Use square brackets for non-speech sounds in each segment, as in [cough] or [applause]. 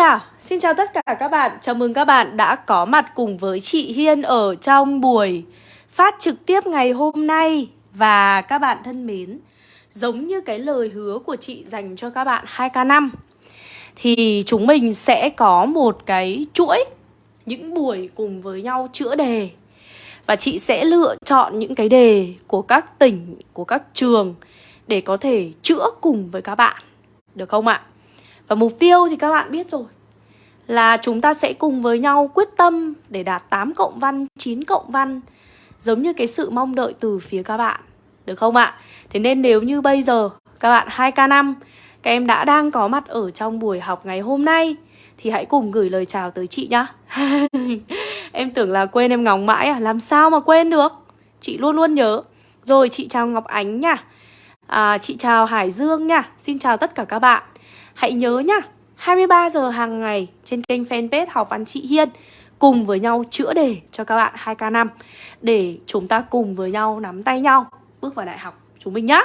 Xin chào, xin chào tất cả các bạn. Chào mừng các bạn đã có mặt cùng với chị Hiên ở trong buổi phát trực tiếp ngày hôm nay. Và các bạn thân mến Giống như cái lời hứa của chị dành cho các bạn 2K5 Thì chúng mình sẽ có một cái chuỗi Những buổi cùng với nhau chữa đề. Và chị sẽ lựa chọn những cái đề của các tỉnh, của các trường Để có thể chữa cùng với các bạn. Được không ạ? Và mục tiêu thì các bạn biết rồi. Là chúng ta sẽ cùng với nhau quyết tâm để đạt 8 cộng văn, 9 cộng văn Giống như cái sự mong đợi từ phía các bạn. Được không ạ? Thế nên nếu như bây giờ các bạn 2K5 Các em đã đang có mặt ở trong buổi học ngày hôm nay Thì hãy cùng gửi lời chào tới chị nhá. [laughs] Em tưởng là quên em ngóng mãi à? Làm sao mà quên được? Chị luôn luôn nhớ. Rồi chị chào Ngọc Ánh nha. À, Chị chào Hải Dương nha. Xin chào tất cả các bạn. Hãy nhớ nhá 23 giờ hàng ngày trên kênh fanpage Học Văn Chị Hiên Cùng với nhau chữa đề cho các bạn 2K5 Để chúng ta cùng với nhau nắm tay nhau Bước vào đại học chúng mình nhá.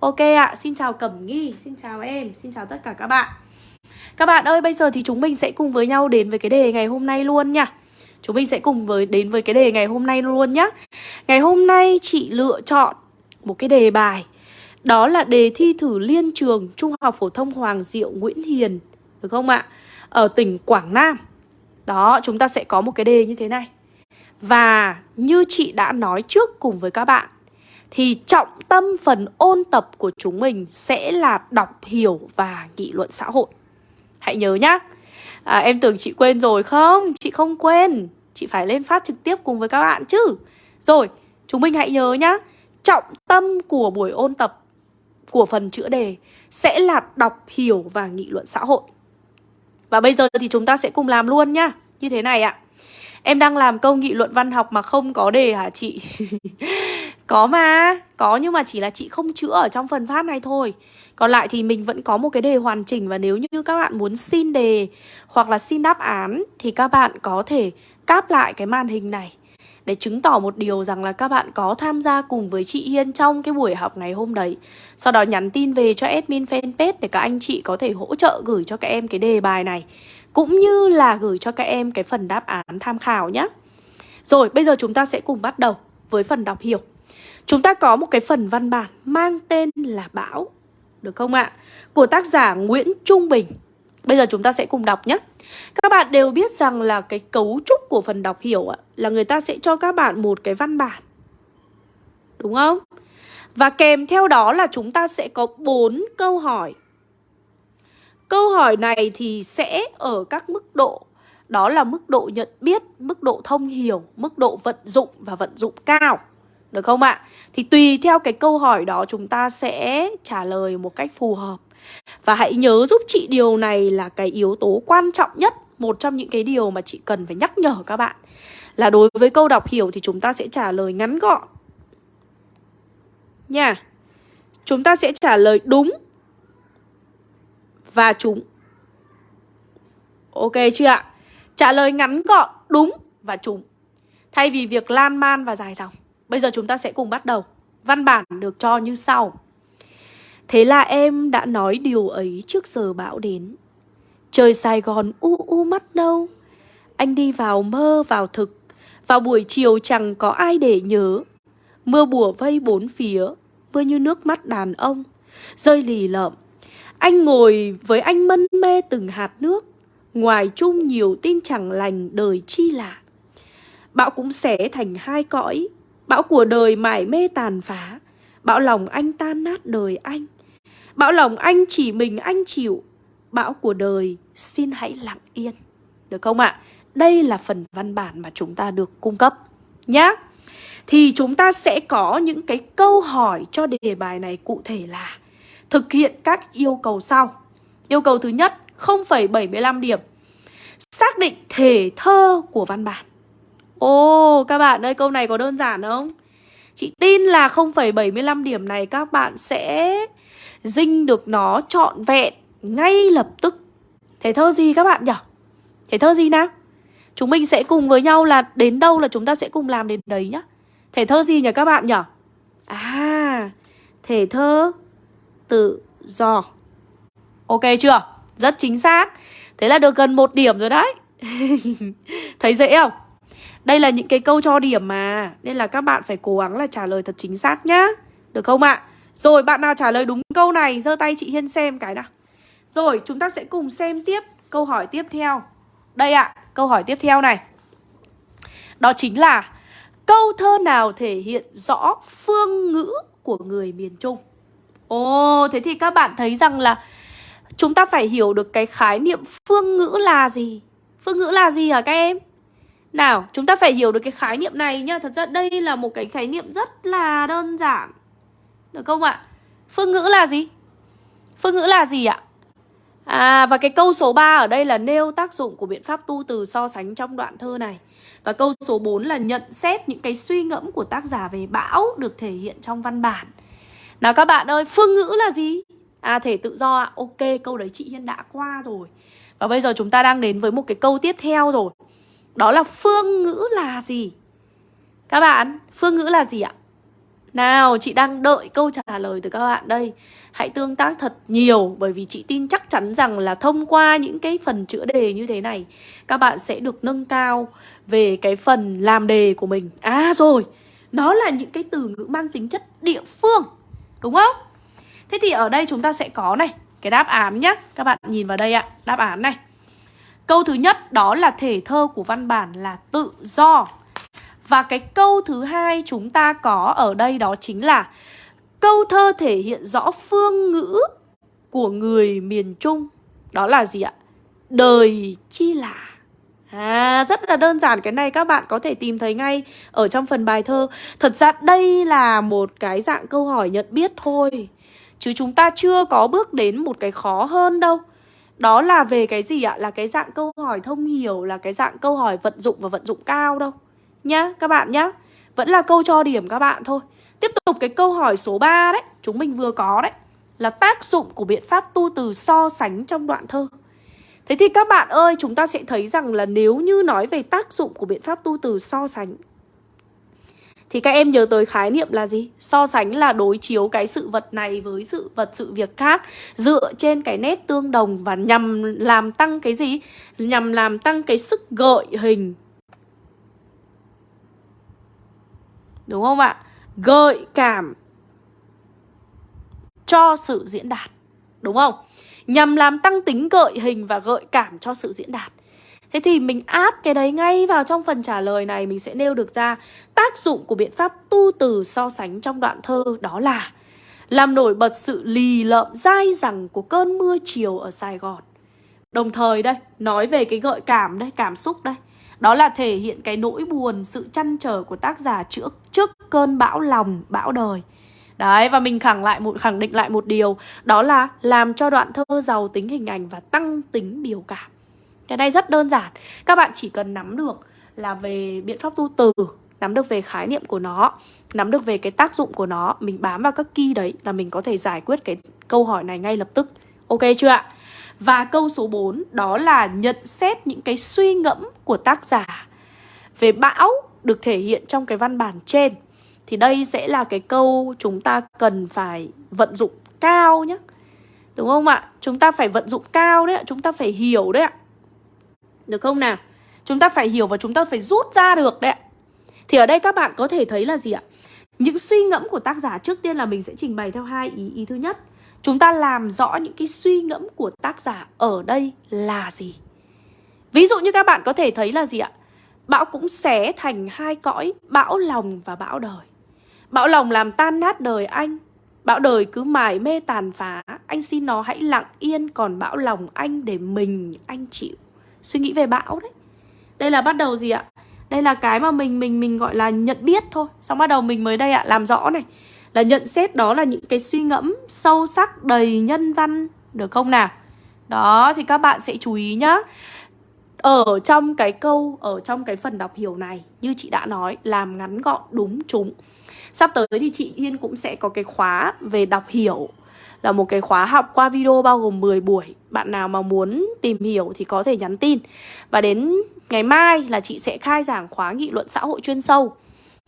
Ok ạ, à, xin chào Cẩm Nghi, xin chào em, xin chào tất cả các bạn. Các bạn ơi, bây giờ thì chúng mình sẽ cùng với nhau đến với cái đề ngày hôm nay luôn nha. Chúng mình sẽ cùng với đến với cái đề ngày hôm nay luôn nhá. Ngày hôm nay chị lựa chọn một cái đề bài đó là đề thi thử liên trường Trung học phổ thông Hoàng Diệu Nguyễn Hiền. Được không ạ? Ở tỉnh Quảng Nam Đó, chúng ta sẽ có một cái đề như thế này Và như chị đã nói trước cùng với các bạn Thì trọng tâm phần ôn tập của chúng mình sẽ là đọc hiểu và nghị luận xã hội Hãy nhớ nhá à, Em tưởng chị quên rồi không? Chị không quên Chị phải lên phát trực tiếp cùng với các bạn chứ Rồi, chúng mình hãy nhớ nhá Trọng tâm của buổi ôn tập của phần chữa đề sẽ là đọc, hiểu và nghị luận xã hội. Và bây giờ thì chúng ta sẽ cùng làm luôn nhá. Như thế này ạ. Em đang làm câu nghị luận văn học mà không có đề hả chị? [laughs] có mà, có nhưng mà chỉ là chị không chữa ở trong phần phát này thôi. Còn lại thì mình vẫn có một cái đề hoàn chỉnh và nếu như các bạn muốn xin đề hoặc là xin đáp án thì các bạn có thể cáp lại cái màn hình này để chứng tỏ một điều rằng là các bạn có tham gia cùng với chị Hiên trong cái buổi học ngày hôm đấy. Sau đó nhắn tin về cho admin fanpage để các anh chị có thể hỗ trợ gửi cho các em cái đề bài này. Cũng như là gửi cho các em cái phần đáp án tham khảo nhé. Rồi, bây giờ chúng ta sẽ cùng bắt đầu với phần đọc hiểu. Chúng ta có một cái phần văn bản mang tên là Bão. Được không ạ? Của tác giả Nguyễn Trung Bình. Bây giờ chúng ta sẽ cùng đọc nhé. Các bạn đều biết rằng là cái cấu trúc của phần đọc hiểu là người ta sẽ cho các bạn một cái văn bản. Đúng không? Và kèm theo đó là chúng ta sẽ có bốn câu hỏi. Câu hỏi này thì sẽ ở các mức độ đó là mức độ nhận biết, mức độ thông hiểu, mức độ vận dụng và vận dụng cao. Được không ạ? Thì tùy theo cái câu hỏi đó chúng ta sẽ trả lời một cách phù hợp. Và hãy nhớ giúp chị điều này là cái yếu tố quan trọng nhất Một trong những cái điều mà chị cần phải nhắc nhở các bạn. Là đối với câu đọc hiểu thì chúng ta sẽ trả lời ngắn gọn. Nha. Chúng ta sẽ trả lời đúng Và chúng Ok chưa ạ? Trả lời ngắn gọn, đúng và trùng Thay vì việc lan man và dài dòng Bây giờ chúng ta sẽ cùng bắt đầu. Văn bản được cho như sau. Thế là em đã nói điều ấy trước giờ bão đến. Trời Sài Gòn u u mắt đâu. Anh đi vào mơ, vào thực. Vào buổi chiều chẳng có ai để nhớ. Mưa bùa vây bốn phía, Mưa như nước mắt đàn ông. Rơi lì lợm. Anh ngồi với anh mân mê từng hạt nước. Ngoài chung nhiều tin chẳng lành đời chi lạ. Bão cũng sẽ thành hai cõi. Bão của đời mải mê tàn phá. Bão lòng anh tan nát đời anh. Bão lòng anh chỉ mình anh chịu Bão của đời xin hãy lặng yên Được không ạ? À? Đây là phần văn bản mà chúng ta được cung cấp Nhá Thì chúng ta sẽ có những cái câu hỏi cho đề bài này cụ thể là Thực hiện các yêu cầu sau Yêu cầu thứ nhất 0,75 điểm Xác định thể thơ của văn bản Ồ các bạn ơi câu này có đơn giản không? Chị tin là 0,75 điểm này các bạn sẽ dinh được nó trọn vẹn ngay lập tức. Thể thơ gì các bạn nhỉ? Thể thơ gì nào? Chúng mình sẽ cùng với nhau là đến đâu là chúng ta sẽ cùng làm đến đấy nhá. Thể thơ gì nhỉ các bạn nhỉ? À, thể thơ tự do. Ok chưa? Rất chính xác. Thế là được gần một điểm rồi đấy [laughs] Thấy dễ không? Đây là những cái câu cho điểm mà Nên là các bạn phải cố gắng là trả lời thật chính xác nhá Được không ạ? À? Rồi bạn nào trả lời đúng câu này giơ tay chị Hiên xem cái nào. Rồi chúng ta sẽ cùng xem tiếp câu hỏi tiếp theo. Đây ạ, à, câu hỏi tiếp theo này. Đó chính là Câu thơ nào thể hiện rõ phương ngữ của người miền Trung? Ồ, thế thì các bạn thấy rằng là Chúng ta phải hiểu được cái khái niệm phương ngữ là gì. Phương ngữ là gì hả các em? Nào, chúng ta phải hiểu được cái khái niệm này nhá. Thật ra đây là một cái khái niệm rất là đơn giản. Được không ạ? Phương ngữ là gì? Phương ngữ là gì ạ? À, và cái câu số 3 ở đây là nêu tác dụng của biện pháp tu từ so sánh trong đoạn thơ này Và câu số 4 là nhận xét những cái suy ngẫm của tác giả về bão được thể hiện trong văn bản Nào các bạn ơi, phương ngữ là gì? À, thể tự do ạ, ok, câu đấy chị Hiên đã qua rồi Và bây giờ chúng ta đang đến với một cái câu tiếp theo rồi đó là phương ngữ là gì? Các bạn, phương ngữ là gì ạ? Nào, chị đang đợi câu trả lời từ các bạn đây. Hãy tương tác thật nhiều Bởi vì chị tin chắc chắn rằng là thông qua những cái phần chữa đề như thế này Các bạn sẽ được nâng cao về cái phần làm đề của mình. À rồi, nó là những cái từ ngữ mang tính chất địa phương Đúng không? Thế thì ở đây chúng ta sẽ có này Cái đáp án nhé Các bạn nhìn vào đây ạ Đáp án này. Câu thứ nhất đó là thể thơ của văn bản là tự do. Và cái câu thứ hai chúng ta có ở đây đó chính là Câu thơ thể hiện rõ phương ngữ của người miền Trung. Đó là gì ạ? Đời chi là. À, rất là đơn giản cái này các bạn có thể tìm thấy ngay ở trong phần bài thơ. Thật ra đây là một cái dạng câu hỏi nhận biết thôi Chứ chúng ta chưa có bước đến một cái khó hơn đâu. Đó là về cái gì ạ? Là cái dạng câu hỏi thông hiểu Là cái dạng câu hỏi vận dụng và vận dụng cao đâu. Nhá, các bạn nhá. Vẫn là câu cho điểm các bạn thôi. Tiếp tục cái câu hỏi số 3 đấy. Chúng mình vừa có đấy. Là tác dụng của biện pháp tu từ so sánh trong đoạn thơ. Thế thì các bạn ơi Chúng ta sẽ thấy rằng là nếu như nói về tác dụng của biện pháp tu từ so sánh thì các em nhớ tới khái niệm là gì? So sánh là đối chiếu cái sự vật này với sự vật sự việc khác Dựa trên cái nét tương đồng và nhằm làm tăng cái gì? Nhằm làm tăng cái sức gợi hình Đúng không ạ? Gợi cảm cho sự diễn đạt Đúng không? Nhằm làm tăng tính gợi hình và gợi cảm cho sự diễn đạt Thế thì mình áp cái đấy ngay vào trong phần trả lời này Mình sẽ nêu được ra tác dụng của biện pháp tu từ so sánh trong đoạn thơ Đó là làm nổi bật sự lì lợm dai dẳng của cơn mưa chiều ở Sài Gòn Đồng thời đây, nói về cái gợi cảm đây, cảm xúc đây đó là thể hiện cái nỗi buồn, sự chăn trở của tác giả trước, trước cơn bão lòng, bão đời. Đấy, và mình khẳng lại một khẳng định lại một điều Đó là làm cho đoạn thơ giàu tính hình ảnh và tăng tính biểu cảm. Cái này rất đơn giản Các bạn chỉ cần nắm được là về biện pháp tu từ Nắm được về khái niệm của nó Nắm được về cái tác dụng của nó Mình bám vào các key đấy là mình có thể giải quyết cái câu hỏi này ngay lập tức. Ok chưa ạ? Và câu số 4 đó là nhận xét những cái suy ngẫm của tác giả Về bão được thể hiện trong cái văn bản trên Thì đây sẽ là cái câu chúng ta cần phải vận dụng cao nhé Đúng không ạ? Chúng ta phải vận dụng cao đấy ạ Chúng ta phải hiểu đấy ạ được không nào? Chúng ta phải hiểu và chúng ta phải rút ra được đấy ạ. Thì ở đây các bạn có thể thấy là gì ạ? Những suy ngẫm của tác giả trước tiên là mình sẽ trình bày theo hai ý. Ý thứ nhất, chúng ta làm rõ những cái suy ngẫm của tác giả ở đây là gì. Ví dụ như các bạn có thể thấy là gì ạ? Bão cũng xé thành hai cõi, bão lòng và bão đời. Bão lòng làm tan nát đời anh, Bão đời cứ mải mê tàn phá Anh xin nó hãy lặng yên Còn bão lòng anh để mình anh chịu suy nghĩ về bão đấy đây là bắt đầu gì ạ đây là cái mà mình mình mình gọi là nhận biết thôi xong bắt đầu mình mới đây ạ làm rõ này là nhận xét đó là những cái suy ngẫm sâu sắc đầy nhân văn, được không nào? Đó, thì các bạn sẽ chú ý nhá. Ở trong cái câu, ở trong cái phần đọc hiểu này, như chị đã nói, làm ngắn gọn đúng chúng sắp tới thì chị Yên cũng sẽ có cái khóa về đọc hiểu. Là một cái khóa học qua video bao gồm 10 buổi. Bạn nào mà muốn tìm hiểu thì có thể nhắn tin. Và đến ngày mai là chị sẽ khai giảng khóa nghị luận xã hội chuyên sâu.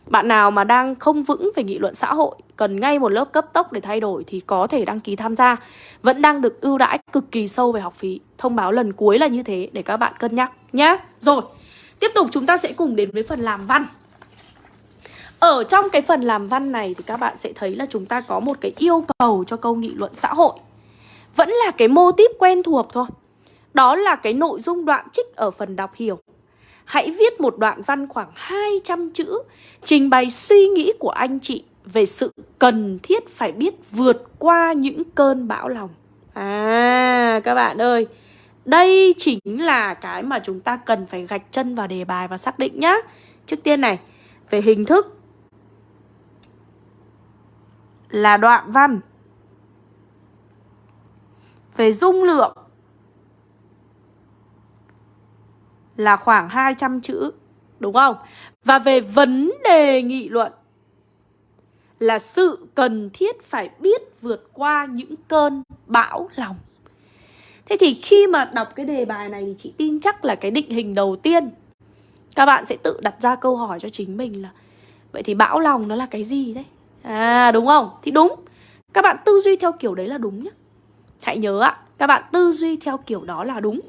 Bạn nào mà đang không vững về nghị luận xã hội, Cần ngay một lớp cấp tốc để thay đổi Thì có thể đăng ký tham gia. Vẫn đang được ưu đãi cực kỳ sâu về học phí. Thông báo lần cuối là như thế để các bạn cân nhắc nhá. Rồi, Tiếp tục chúng ta sẽ cùng đến với phần làm văn. Ở trong cái phần làm văn này Thì các bạn sẽ thấy là chúng ta có một cái yêu cầu cho câu nghị luận xã hội. Vẫn là cái mô típ quen thuộc thôi. Đó là cái nội dung đoạn trích ở phần đọc hiểu. Hãy viết một đoạn văn khoảng 200 chữ, Trình bày suy nghĩ của anh chị Về sự cần thiết phải biết vượt qua những cơn bão lòng. À các bạn ơi, Đây chính là cái mà chúng ta cần phải gạch chân vào đề bài và xác định nhá. Trước tiên này, Về hình thức. Là đoạn văn. Về dung lượng. Là khoảng 200 chữ, đúng không? Và về vấn đề nghị luận là sự cần thiết phải biết vượt qua những cơn bão lòng. Thế thì khi mà đọc cái đề bài này thì chị tin chắc là cái định hình đầu tiên các bạn sẽ tự đặt ra câu hỏi cho chính mình là Vậy thì bão lòng nó là cái gì đấy? À đúng không? Thì đúng Các bạn tư duy theo kiểu đấy là đúng nhé Hãy nhớ ạ Các bạn tư duy theo kiểu đó là đúng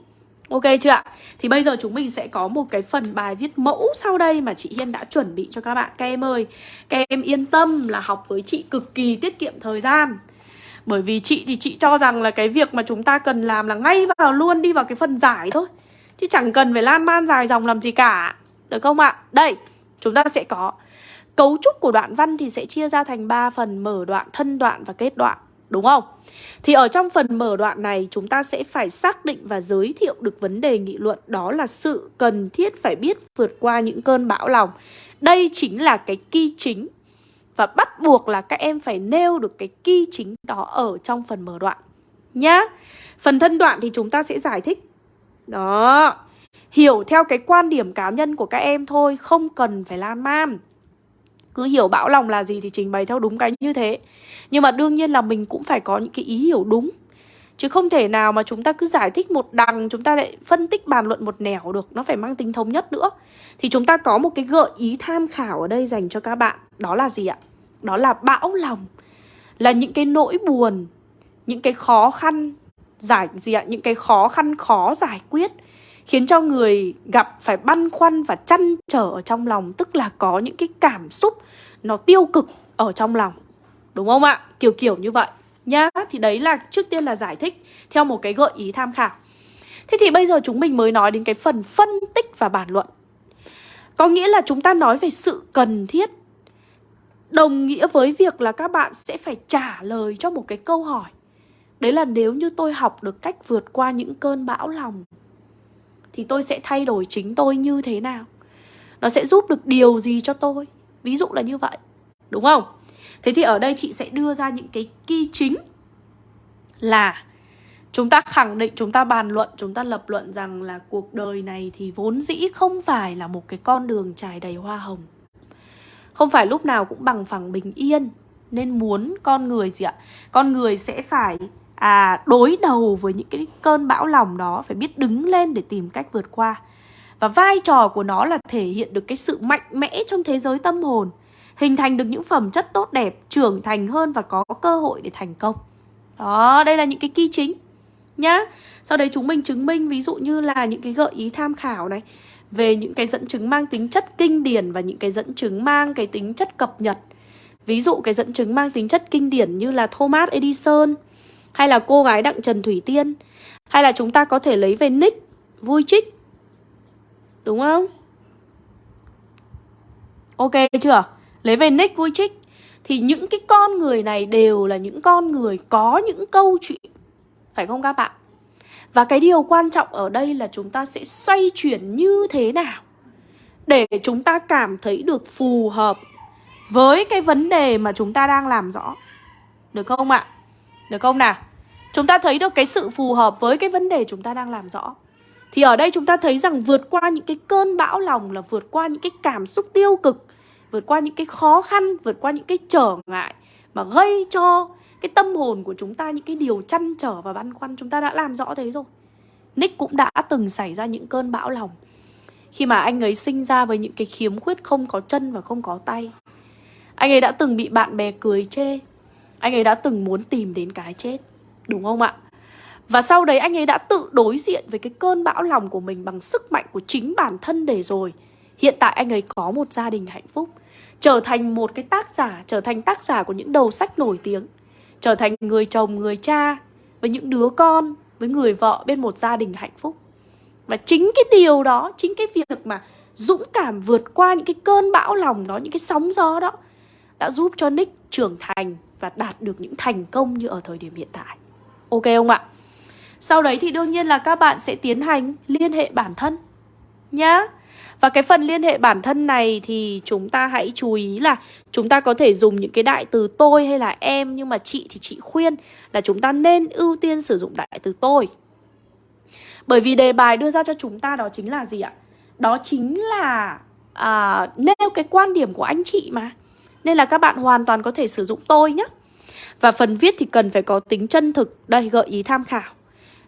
Ok chưa ạ? Thì bây giờ chúng mình sẽ có một cái phần bài viết mẫu sau đây mà chị Hiên đã chuẩn bị cho các bạn. Các em ơi, các em yên tâm là học với chị cực kỳ tiết kiệm thời gian. Bởi vì chị thì chị cho rằng là cái việc mà chúng ta cần làm là ngay vào luôn đi vào cái phần giải thôi. Chứ chẳng cần phải lan man dài dòng làm gì cả. Được không ạ? Đây, chúng ta sẽ có Cấu trúc của đoạn văn thì sẽ chia ra thành 3 phần mở đoạn, thân đoạn và kết đoạn. Đúng không? Thì ở trong phần mở đoạn này, chúng ta sẽ phải xác định và giới thiệu được vấn đề nghị luận, Đó là sự cần thiết phải biết vượt qua những cơn bão lòng Đây chính là cái key chính Và bắt buộc là các em phải nêu được cái key chính đó ở trong phần mở đoạn, Nhá. Phần thân đoạn thì chúng ta sẽ giải thích. Đó. Hiểu theo cái quan điểm cá nhân của các em thôi, Không cần phải lan man cứ hiểu bão lòng là gì thì trình bày theo đúng cái như thế. Nhưng mà đương nhiên là mình cũng phải có những cái ý hiểu đúng. Chứ không thể nào mà chúng ta cứ giải thích một đằng, Chúng ta lại phân tích bàn luận một nẻo được, Nó phải mang tính thống nhất nữa. Thì chúng ta có một cái gợi ý tham khảo ở đây dành cho các bạn. Đó là gì ạ? Đó là bão lòng. Là những cái nỗi buồn, Những cái khó khăn Giải, gì ạ? Những cái khó khăn khó giải quyết khiến cho người gặp phải băn khoăn và chăn trở ở trong lòng, tức là có những cái cảm xúc nó tiêu cực ở trong lòng. Đúng không ạ? Kiểu kiểu như vậy nhá. Thì đấy là trước tiên là giải thích theo một cái gợi ý tham khảo. Thế thì bây giờ chúng mình mới nói đến cái phần phân tích và bản luận. Có nghĩa là chúng ta nói về sự cần thiết, đồng nghĩa với việc là các bạn sẽ phải trả lời cho một cái câu hỏi. Đấy là nếu như tôi học được cách vượt qua những cơn bão lòng thì tôi sẽ thay đổi chính tôi như thế nào. Nó sẽ giúp được điều gì cho tôi? Ví dụ là như vậy. Đúng không? Thế thì ở đây chị sẽ đưa ra những cái key chính là chúng ta khẳng định, chúng ta bàn luận, chúng ta lập luận rằng là cuộc đời này thì vốn dĩ không phải là một cái con đường trải đầy hoa hồng. Không phải lúc nào cũng bằng phẳng bình yên. Nên muốn con người gì ạ? Con người sẽ phải à, đối đầu với những cái cơn bão lòng đó phải biết đứng lên để tìm cách vượt qua. Và vai trò của nó là thể hiện được cái sự mạnh mẽ trong thế giới tâm hồn hình thành được những phẩm chất tốt đẹp trưởng thành hơn và có cơ hội để thành công. Đó đây là những cái key chính nhá. Sau đấy chúng mình chứng minh ví dụ như là những cái gợi ý tham khảo này về những cái dẫn chứng mang tính chất kinh điển và những cái dẫn chứng mang cái tính chất cập nhật. Ví dụ cái dẫn chứng mang tính chất kinh điển như là Thomas Edison hay là cô gái Đặng Trần Thủy Tiên Hay là chúng ta có thể lấy về nick Vui Trích Đúng không? Ok chưa? Lấy về nick Vui Trích Thì những cái con người này đều là những con người có những câu chuyện Phải không các bạn? Và cái điều quan trọng ở đây là chúng ta sẽ xoay chuyển như thế nào Để chúng ta cảm thấy được phù hợp với cái vấn đề mà chúng ta đang làm rõ Được không ạ? Được không nào? Chúng ta thấy được cái sự phù hợp với cái vấn đề chúng ta đang làm rõ. Thì ở đây chúng ta thấy rằng vượt qua những cái cơn bão lòng là vượt qua những cái cảm xúc tiêu cực Vượt qua những cái khó khăn, vượt qua những cái trở ngại Mà gây cho cái tâm hồn của chúng ta những cái điều chăn trở và băn khoăn. Chúng ta đã làm rõ thế rồi. Nick cũng đã từng xảy ra những cơn bão lòng Khi mà anh ấy sinh ra với những cái khiếm khuyết không có chân và không có tay. Anh ấy đã từng bị bạn bè cười chê anh ấy đã từng muốn tìm đến cái chết Đúng không ạ? Và sau đấy anh ấy đã tự đối diện với cái cơn bão lòng của mình bằng sức mạnh của chính bản thân để rồi. Hiện tại anh ấy có một gia đình hạnh phúc Trở thành một cái tác giả, trở thành tác giả của những đầu sách nổi tiếng Trở thành người chồng, người cha Với những đứa con, với người vợ bên một gia đình hạnh phúc. Và chính cái điều đó, chính cái việc mà dũng cảm vượt qua những cái cơn bão lòng đó, những cái sóng gió đó Đã giúp cho Nick trưởng thành và đạt được những thành công như ở thời điểm hiện tại Ok không ạ? Sau đấy thì đương nhiên là các bạn sẽ tiến hành liên hệ bản thân Nhá Và cái phần liên hệ bản thân này thì chúng ta hãy chú ý là Chúng ta có thể dùng những cái đại từ tôi hay là em Nhưng mà chị thì chị khuyên là chúng ta nên ưu tiên sử dụng đại từ tôi Bởi vì đề bài đưa ra cho chúng ta đó chính là gì ạ? Đó chính là à, nêu cái quan điểm của anh chị mà nên là các bạn hoàn toàn có thể sử dụng tôi nhé Và phần viết thì cần phải có tính chân thực Đây gợi ý tham khảo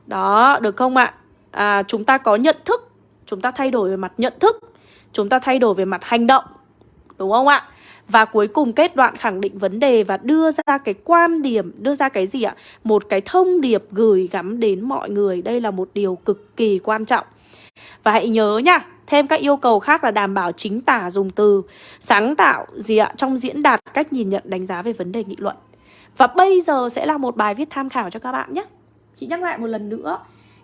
đó, được không ạ? À, chúng ta có nhận thức Chúng ta thay đổi về mặt nhận thức Chúng ta thay đổi về mặt hành động Đúng không ạ? Và cuối cùng kết đoạn khẳng định vấn đề và đưa ra cái quan điểm, đưa ra cái gì ạ? Một cái thông điệp gửi gắm đến mọi người. Đây là một điều cực kỳ quan trọng. Và hãy nhớ nha, thêm các yêu cầu khác là đảm bảo chính tả dùng từ, sáng tạo gì ạ? Trong diễn đạt cách nhìn nhận đánh giá về vấn đề nghị luận. Và bây giờ sẽ là một bài viết tham khảo cho các bạn nhé. Chị nhắc lại một lần nữa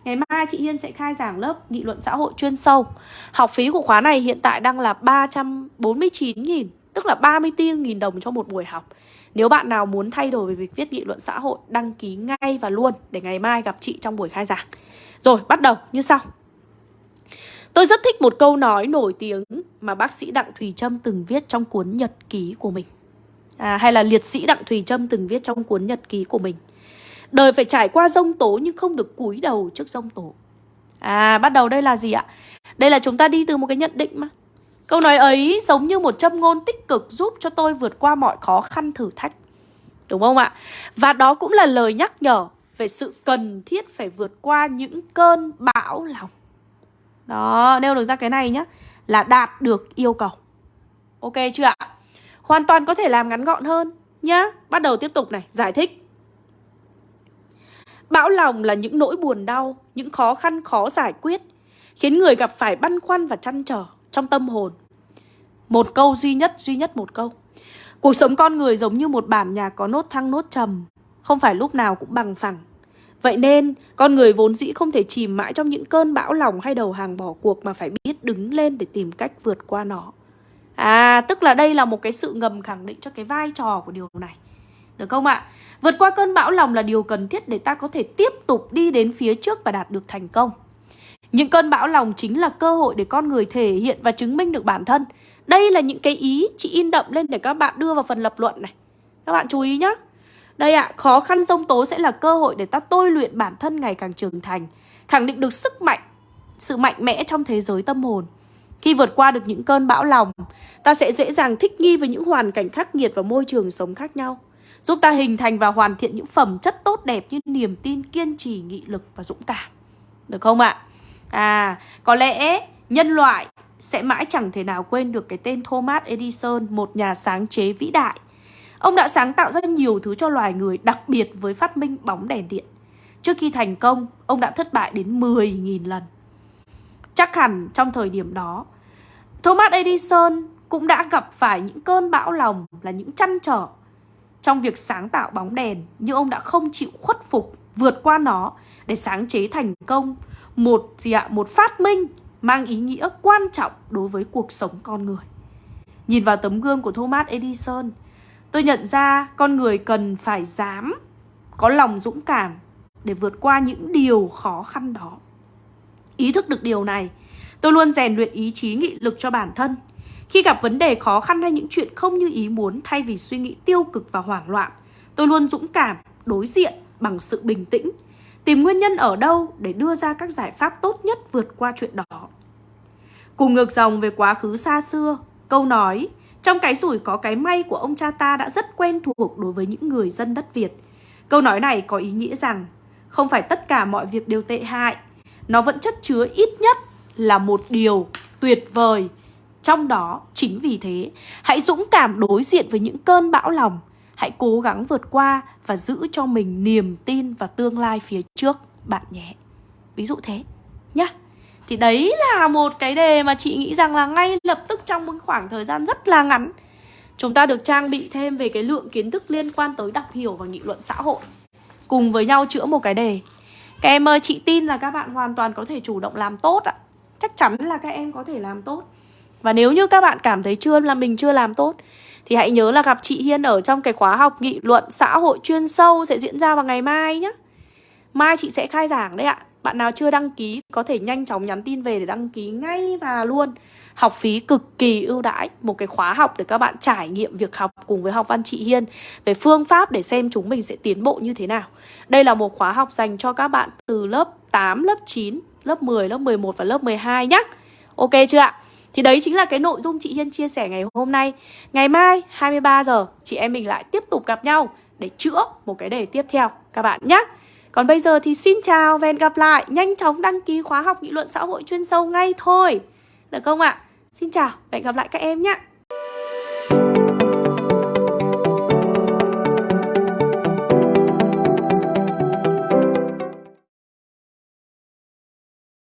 Ngày mai chị Hiên sẽ khai giảng lớp nghị luận xã hội chuyên sâu Học phí của khóa này hiện tại đang là 349.000 Tức là 34.000 đồng cho một buổi học Nếu bạn nào muốn thay đổi về việc viết nghị luận xã hội Đăng ký ngay và luôn Để ngày mai gặp chị trong buổi khai giảng Rồi bắt đầu như sau Tôi rất thích một câu nói nổi tiếng Mà bác sĩ Đặng Thùy Trâm từng viết trong cuốn nhật ký của mình à, Hay là liệt sĩ Đặng Thùy Trâm từng viết trong cuốn nhật ký của mình Đời phải trải qua rông tố nhưng không được cúi đầu trước rông tố. À, bắt đầu đây là gì ạ? Đây là chúng ta đi từ một cái nhận định mà. Câu nói ấy giống như một châm ngôn tích cực giúp cho tôi vượt qua mọi khó khăn thử thách. Đúng không ạ? Và đó cũng là lời nhắc nhở về sự cần thiết phải vượt qua những cơn bão lòng. Đó, nêu được ra cái này nhá. Là đạt được yêu cầu. Ok chưa ạ? Hoàn toàn có thể làm ngắn gọn hơn nhá. Bắt đầu tiếp tục này, giải thích. Bão lòng là những nỗi buồn đau, những khó khăn khó giải quyết, khiến người gặp phải băn khoăn và chăn trở trong tâm hồn. Một câu duy nhất, duy nhất một câu. Cuộc sống con người giống như một bản nhạc có nốt thăng nốt trầm, không phải lúc nào cũng bằng phẳng. Vậy nên, con người vốn dĩ không thể chìm mãi trong những cơn bão lòng hay đầu hàng bỏ cuộc mà phải biết đứng lên để tìm cách vượt qua nó. À, tức là đây là một cái sự ngầm khẳng định cho cái vai trò của điều này. Được không ạ? Vượt qua cơn bão lòng là điều cần thiết để ta có thể tiếp tục đi đến phía trước và đạt được thành công. Những cơn bão lòng chính là cơ hội để con người thể hiện và chứng minh được bản thân. Đây là những cái ý chị in đậm lên để các bạn đưa vào phần lập luận này. Các bạn chú ý nhé. Đây ạ, à, khó khăn sông tố sẽ là cơ hội để ta tôi luyện bản thân ngày càng trưởng thành. Khẳng định được sức mạnh, sự mạnh mẽ trong thế giới tâm hồn. Khi vượt qua được những cơn bão lòng, ta sẽ dễ dàng thích nghi với những hoàn cảnh khắc nghiệt và môi trường sống khác nhau giúp ta hình thành và hoàn thiện những phẩm chất tốt đẹp như niềm tin, kiên trì, nghị lực và dũng cảm. Được không ạ? À, có lẽ nhân loại sẽ mãi chẳng thể nào quên được cái tên Thomas Edison, một nhà sáng chế vĩ đại. Ông đã sáng tạo ra nhiều thứ cho loài người, đặc biệt với phát minh bóng đèn điện. Trước khi thành công, ông đã thất bại đến 10.000 lần. Chắc hẳn trong thời điểm đó, Thomas Edison cũng đã gặp phải những cơn bão lòng là những chăn trở trong việc sáng tạo bóng đèn nhưng ông đã không chịu khuất phục vượt qua nó để sáng chế thành công một gì ạ một phát minh mang ý nghĩa quan trọng đối với cuộc sống con người nhìn vào tấm gương của Thomas Edison tôi nhận ra con người cần phải dám có lòng dũng cảm để vượt qua những điều khó khăn đó ý thức được điều này tôi luôn rèn luyện ý chí nghị lực cho bản thân khi gặp vấn đề khó khăn hay những chuyện không như ý muốn thay vì suy nghĩ tiêu cực và hoảng loạn, tôi luôn dũng cảm, đối diện bằng sự bình tĩnh, tìm nguyên nhân ở đâu để đưa ra các giải pháp tốt nhất vượt qua chuyện đó. Cùng ngược dòng về quá khứ xa xưa, câu nói trong cái rủi có cái may của ông cha ta đã rất quen thuộc đối với những người dân đất Việt. Câu nói này có ý nghĩa rằng không phải tất cả mọi việc đều tệ hại, nó vẫn chất chứa ít nhất là một điều tuyệt vời. Trong đó, chính vì thế, hãy dũng cảm đối diện với những cơn bão lòng. Hãy cố gắng vượt qua và giữ cho mình niềm tin và tương lai phía trước bạn nhé. Ví dụ thế nhá. Thì đấy là một cái đề mà chị nghĩ rằng là ngay lập tức trong một khoảng thời gian rất là ngắn Chúng ta được trang bị thêm về cái lượng kiến thức liên quan tới đọc hiểu và nghị luận xã hội. Cùng với nhau chữa một cái đề. Các em ơi, chị tin là các bạn hoàn toàn có thể chủ động làm tốt ạ. Chắc chắn là các em có thể làm tốt. Và nếu như các bạn cảm thấy chưa là mình chưa làm tốt Thì hãy nhớ là gặp chị Hiên ở trong cái khóa học nghị luận xã hội chuyên sâu sẽ diễn ra vào ngày mai nhé Mai chị sẽ khai giảng đấy ạ. Bạn nào chưa đăng ký có thể nhanh chóng nhắn tin về để đăng ký ngay và luôn. Học phí cực kỳ ưu đãi Một cái khóa học để các bạn trải nghiệm việc học cùng với học văn chị Hiên Về phương pháp để xem chúng mình sẽ tiến bộ như thế nào. Đây là một khóa học dành cho các bạn từ lớp 8, lớp 9, lớp 10, lớp 11 và lớp 12 nhé Ok chưa ạ? Thì đấy chính là cái nội dung chị Hiên chia sẻ ngày hôm nay. Ngày mai 23 giờ chị em mình lại tiếp tục gặp nhau Để chữa một cái đề tiếp theo các bạn nhé còn bây giờ thì xin chào và hẹn gặp lại. Nhanh chóng đăng ký khóa học nghị luận xã hội chuyên sâu ngay thôi. Được không ạ? Xin chào và hẹn gặp lại các em nhé.